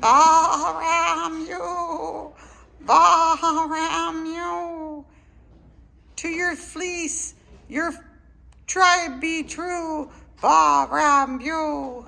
Bahram you, Bahram you. To your fleece, your tribe be true, Bahram you.